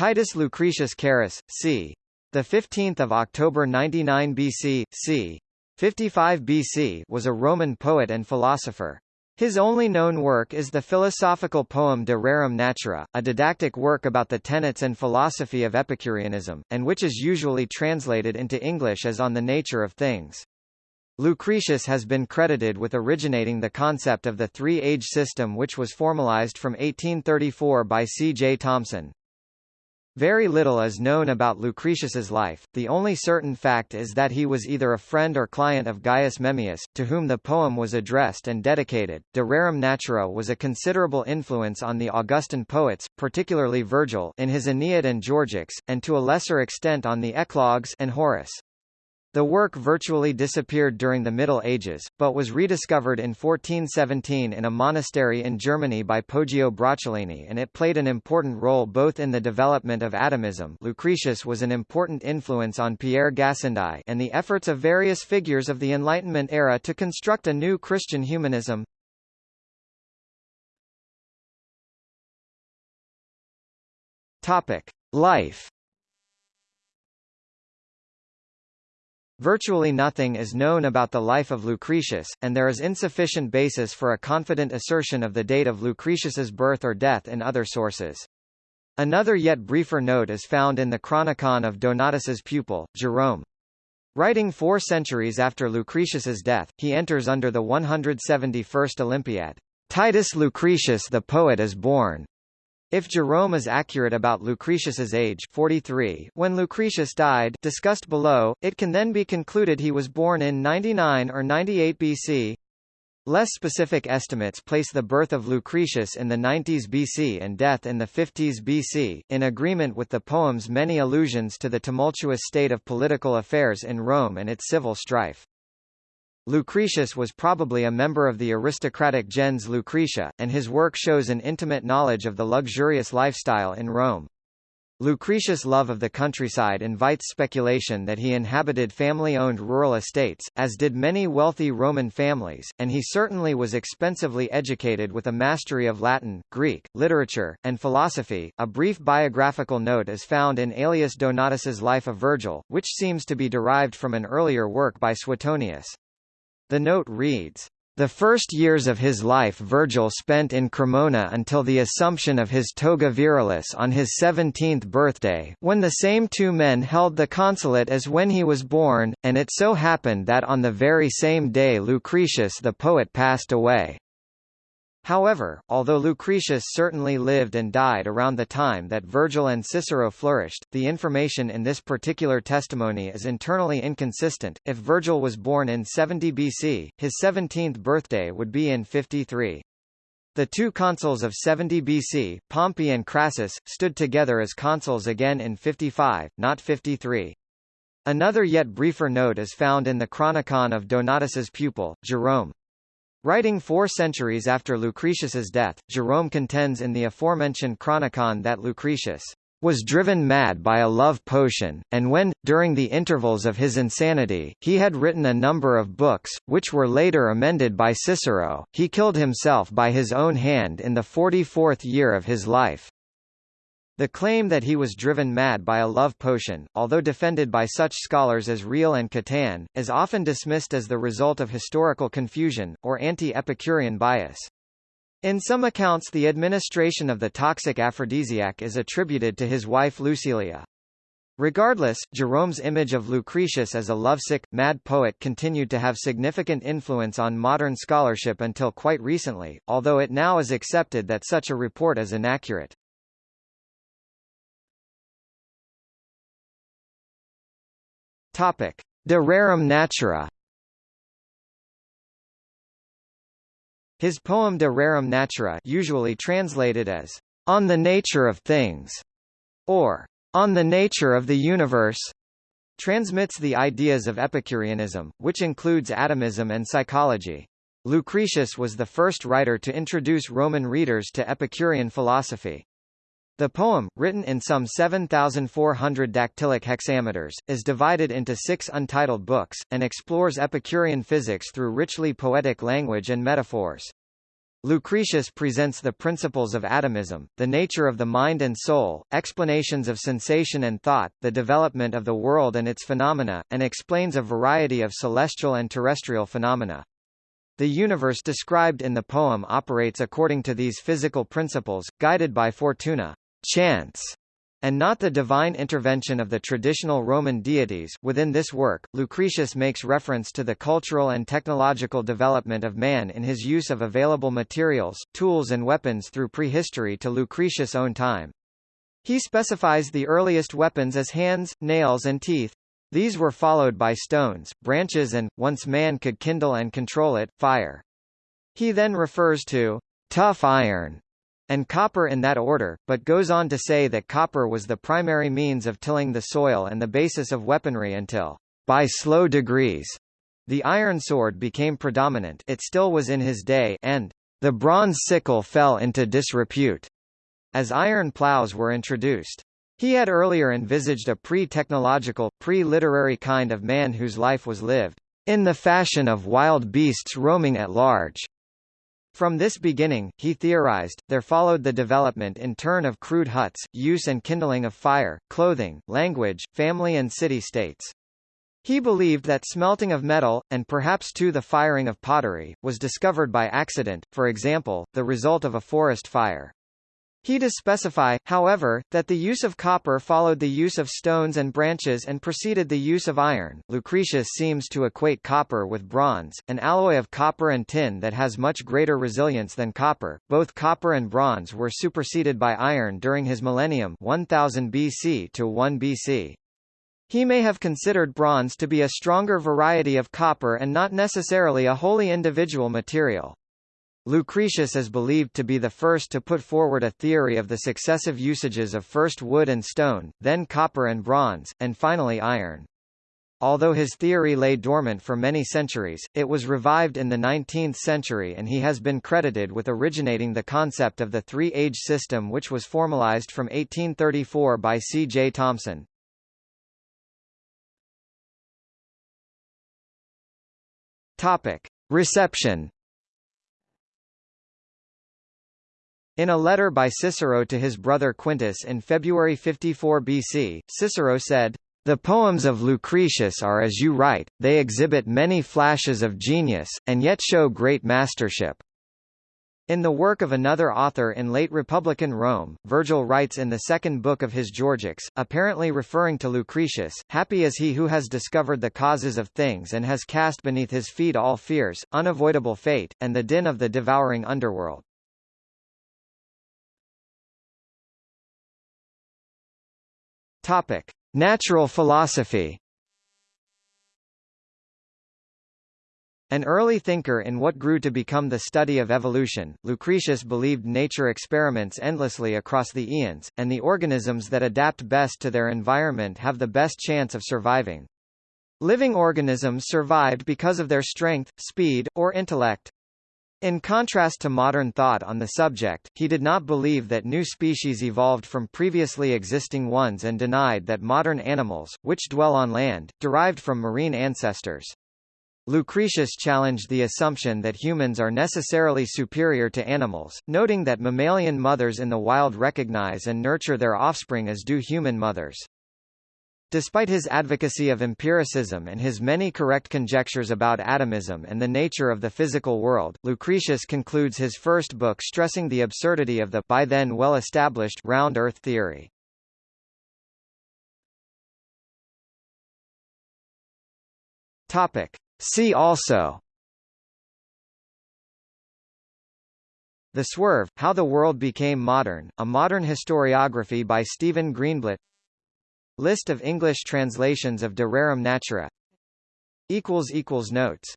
Titus Lucretius Carus, c. The 15th of October 99 BC, c. 55 BC was a Roman poet and philosopher. His only known work is the philosophical poem De Rerum Natura, a didactic work about the tenets and philosophy of Epicureanism, and which is usually translated into English as On the Nature of Things. Lucretius has been credited with originating the concept of the three-age system which was formalized from 1834 by C. J. Thomsen. Very little is known about Lucretius's life, the only certain fact is that he was either a friend or client of Gaius Memmius, to whom the poem was addressed and dedicated. De Rerum Natura was a considerable influence on the Augustan poets, particularly Virgil in his Aeneid and Georgics, and to a lesser extent on the Eclogues and Horace. The work virtually disappeared during the Middle Ages, but was rediscovered in 1417 in a monastery in Germany by Poggio Bracciolini and it played an important role both in the development of atomism Lucretius was an important influence on Pierre Gassendi and the efforts of various figures of the Enlightenment era to construct a new Christian humanism. Topic. Life Virtually nothing is known about the life of Lucretius, and there is insufficient basis for a confident assertion of the date of Lucretius's birth or death in other sources. Another yet briefer note is found in the Chronicon of Donatus's pupil, Jerome. Writing four centuries after Lucretius's death, he enters under the 171st Olympiad. Titus Lucretius the poet is born, if Jerome is accurate about Lucretius's age 43 when Lucretius died discussed below, it can then be concluded he was born in 99 or 98 BC. Less specific estimates place the birth of Lucretius in the 90s BC and death in the 50s BC, in agreement with the poem's many allusions to the tumultuous state of political affairs in Rome and its civil strife. Lucretius was probably a member of the aristocratic gens Lucretia, and his work shows an intimate knowledge of the luxurious lifestyle in Rome. Lucretius' love of the countryside invites speculation that he inhabited family-owned rural estates, as did many wealthy Roman families, and he certainly was expensively educated with a mastery of Latin, Greek, literature, and philosophy. A brief biographical note is found in Aelius Donatus's Life of Virgil, which seems to be derived from an earlier work by Suetonius. The note reads, the first years of his life Virgil spent in Cremona until the assumption of his toga virilis on his seventeenth birthday, when the same two men held the consulate as when he was born, and it so happened that on the very same day Lucretius the poet passed away. However, although Lucretius certainly lived and died around the time that Virgil and Cicero flourished, the information in this particular testimony is internally inconsistent. If Virgil was born in 70 BC, his 17th birthday would be in 53. The two consuls of 70 BC, Pompey and Crassus, stood together as consuls again in 55, not 53. Another yet briefer note is found in the Chronicon of Donatus's pupil, Jerome. Writing four centuries after Lucretius's death, Jerome contends in the aforementioned Chronicon that Lucretius was driven mad by a love potion, and when, during the intervals of his insanity, he had written a number of books, which were later amended by Cicero, he killed himself by his own hand in the forty-fourth year of his life. The claim that he was driven mad by a love potion, although defended by such scholars as Reil and Catan, is often dismissed as the result of historical confusion, or anti-Epicurean bias. In some accounts the administration of the toxic aphrodisiac is attributed to his wife Lucilia. Regardless, Jerome's image of Lucretius as a lovesick, mad poet continued to have significant influence on modern scholarship until quite recently, although it now is accepted that such a report is inaccurate. Topic: De rerum natura. His poem De rerum natura, usually translated as On the nature of things, or On the nature of the universe, transmits the ideas of Epicureanism, which includes atomism and psychology. Lucretius was the first writer to introduce Roman readers to Epicurean philosophy. The poem, written in some 7,400 dactylic hexameters, is divided into six untitled books, and explores Epicurean physics through richly poetic language and metaphors. Lucretius presents the principles of atomism, the nature of the mind and soul, explanations of sensation and thought, the development of the world and its phenomena, and explains a variety of celestial and terrestrial phenomena. The universe described in the poem operates according to these physical principles, guided by fortuna chance, and not the divine intervention of the traditional Roman deities. Within this work, Lucretius makes reference to the cultural and technological development of man in his use of available materials, tools and weapons through prehistory to Lucretius' own time. He specifies the earliest weapons as hands, nails and teeth. These were followed by stones, branches and, once man could kindle and control it, fire. He then refers to tough iron and copper in that order, but goes on to say that copper was the primary means of tilling the soil and the basis of weaponry until, by slow degrees, the iron sword became predominant it still was in his day and the bronze sickle fell into disrepute, as iron plows were introduced. He had earlier envisaged a pre-technological, pre-literary kind of man whose life was lived in the fashion of wild beasts roaming at large, from this beginning, he theorized, there followed the development in turn of crude huts, use and kindling of fire, clothing, language, family and city-states. He believed that smelting of metal, and perhaps too the firing of pottery, was discovered by accident, for example, the result of a forest fire. He does specify, however, that the use of copper followed the use of stones and branches and preceded the use of iron. Lucretius seems to equate copper with bronze, an alloy of copper and tin that has much greater resilience than copper. Both copper and bronze were superseded by iron during his millennium 1000 BC to 1 BC. He may have considered bronze to be a stronger variety of copper and not necessarily a wholly individual material. Lucretius is believed to be the first to put forward a theory of the successive usages of first wood and stone, then copper and bronze, and finally iron. Although his theory lay dormant for many centuries, it was revived in the 19th century and he has been credited with originating the concept of the three-age system which was formalized from 1834 by C. J. Thomsen. Topic. Reception In a letter by Cicero to his brother Quintus in February 54 BC, Cicero said, The poems of Lucretius are as you write, they exhibit many flashes of genius, and yet show great mastership. In the work of another author in late Republican Rome, Virgil writes in the second book of his Georgics, apparently referring to Lucretius, Happy is he who has discovered the causes of things and has cast beneath his feet all fears, unavoidable fate, and the din of the devouring underworld. Topic: Natural philosophy. An early thinker in what grew to become the study of evolution, Lucretius believed nature experiments endlessly across the eons, and the organisms that adapt best to their environment have the best chance of surviving. Living organisms survived because of their strength, speed, or intellect. In contrast to modern thought on the subject, he did not believe that new species evolved from previously existing ones and denied that modern animals, which dwell on land, derived from marine ancestors. Lucretius challenged the assumption that humans are necessarily superior to animals, noting that mammalian mothers in the wild recognize and nurture their offspring as do human mothers. Despite his advocacy of empiricism and his many correct conjectures about atomism and the nature of the physical world, Lucretius concludes his first book stressing the absurdity of the by then well-established round Earth theory. Topic. See also The Swerve, How the World Became Modern, a modern historiography by Stephen Greenblatt List of English translations of De Rerum Natura. Notes